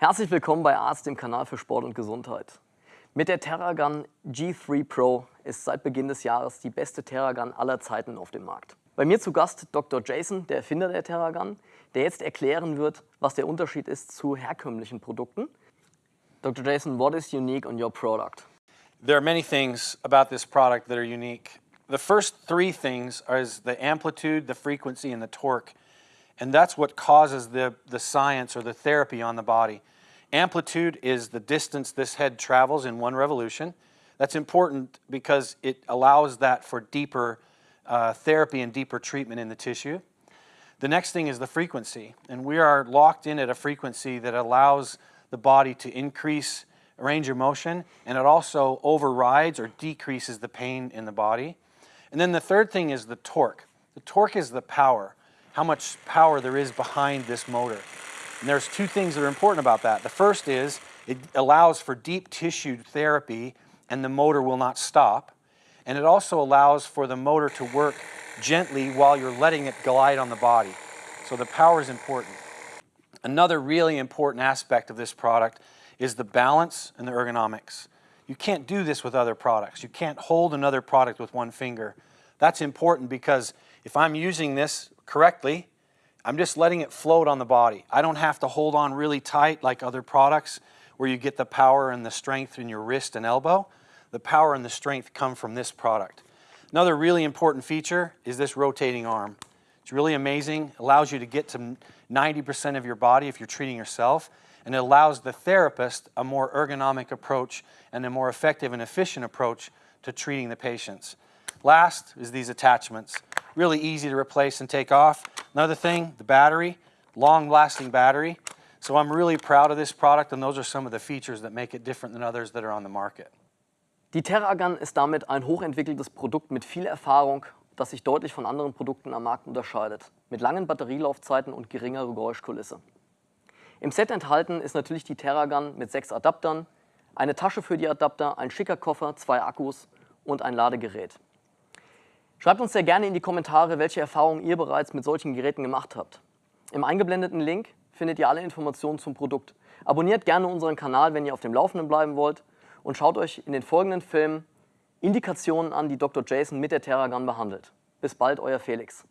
Herzlich willkommen bei Arzt, dem Kanal für Sport und Gesundheit. Mit der Terragun G3 Pro ist seit Beginn des Jahres die beste Terragun aller Zeiten auf dem Markt. Bei mir zu Gast Dr. Jason, der Erfinder der Terragun, der jetzt erklären wird, was der Unterschied ist zu herkömmlichen Produkten. Dr. Jason, what is unique on your product? There are many things about this product that are unique. The first three things are the amplitude, the frequency, and the torque. And that's what causes the, the science or the therapy on the body. Amplitude is the distance this head travels in one revolution. That's important because it allows that for deeper uh, therapy and deeper treatment in the tissue. The next thing is the frequency, and we are locked in at a frequency that allows the body to increase range of motion, and it also overrides or decreases the pain in the body. And then the third thing is the torque. The torque is the power how much power there is behind this motor. And there's two things that are important about that. The first is it allows for deep tissue therapy and the motor will not stop. And it also allows for the motor to work gently while you're letting it glide on the body. So the power is important. Another really important aspect of this product is the balance and the ergonomics. You can't do this with other products. You can't hold another product with one finger. That's important because if I'm using this correctly, I'm just letting it float on the body. I don't have to hold on really tight like other products where you get the power and the strength in your wrist and elbow. The power and the strength come from this product. Another really important feature is this rotating arm. It's really amazing, allows you to get to 90% of your body if you're treating yourself, and it allows the therapist a more ergonomic approach and a more effective and efficient approach to treating the patients. Last is these attachments really easy to replace and take off. Another thing, the battery, long-lasting battery. So I'm really proud of this product and those are some of the features that make it different than others that are on the market. Die Terragun ist damit ein hochentwickeltes Produkt mit viel Erfahrung, das sich deutlich von anderen Produkten am Markt unterscheidet, mit langen Batterielaufzeiten und geringer Geräuschkulisse. Im Set enthalten ist natürlich die Terragun mit sechs Adaptern, eine Tasche für die Adapter, ein schicker Koffer, zwei Akkus und ein Ladegerät. Schreibt uns sehr gerne in die Kommentare, welche Erfahrungen ihr bereits mit solchen Geräten gemacht habt. Im eingeblendeten Link findet ihr alle Informationen zum Produkt. Abonniert gerne unseren Kanal, wenn ihr auf dem Laufenden bleiben wollt und schaut euch in den folgenden Filmen Indikationen an, die Dr. Jason mit der Terragun behandelt. Bis bald, euer Felix.